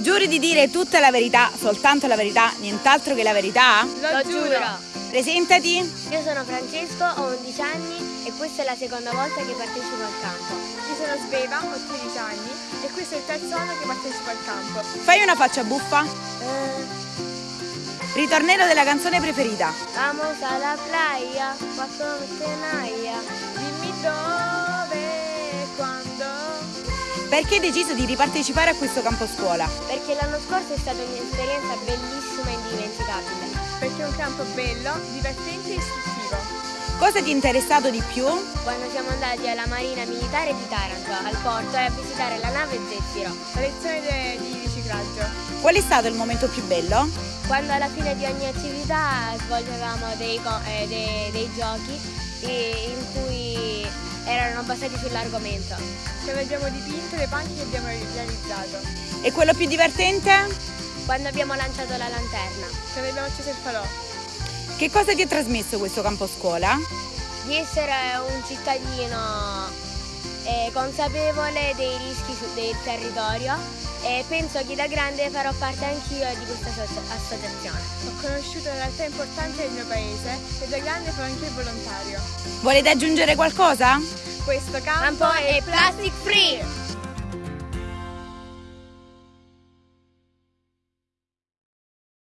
Giuri di dire tutta la verità, soltanto la verità, nient'altro che la verità? Lo giuro. Presentati. Io sono Francesco, ho 11 anni e questa è la seconda volta che partecipo al campo. Io sono Sveva, ho 13 anni e questo è il terzo anno che partecipo al campo. Fai una faccia buffa. Eh, Ritornello della canzone preferita. vamos alla playa, quattro tenaia. Dimmi dove. Perché hai deciso di ripartecipare a questo campo scuola? Perché l'anno scorso è stata un'esperienza bellissima e indimenticabile. Perché è un campo bello, divertente e istruttivo. Cosa ti è interessato di più? Quando siamo andati alla Marina Militare di Taranto, al porto, e a visitare la nave Zeffiro. La lezione di riciclaggio. Qual è stato il momento più bello? Quando alla fine di ogni attività svolgevamo dei, eh, dei- dei giochi in cui erano basati sull'argomento. Quando abbiamo dipinto le panche che abbiamo realizzato. E quello più divertente? Quando abbiamo lanciato la lanterna. Quando abbiamo acceso il falò. Che cosa ti ha trasmesso questo campo scuola? Di essere un cittadino eh, consapevole dei rischi del territorio e penso che da grande farò parte anch'io di questa asso- associazione. Ho conosciuto una realtà importante del mio paese e da grande farò anche il volontario. Volete aggiungere qualcosa? Questo campo, Campo è plastic free!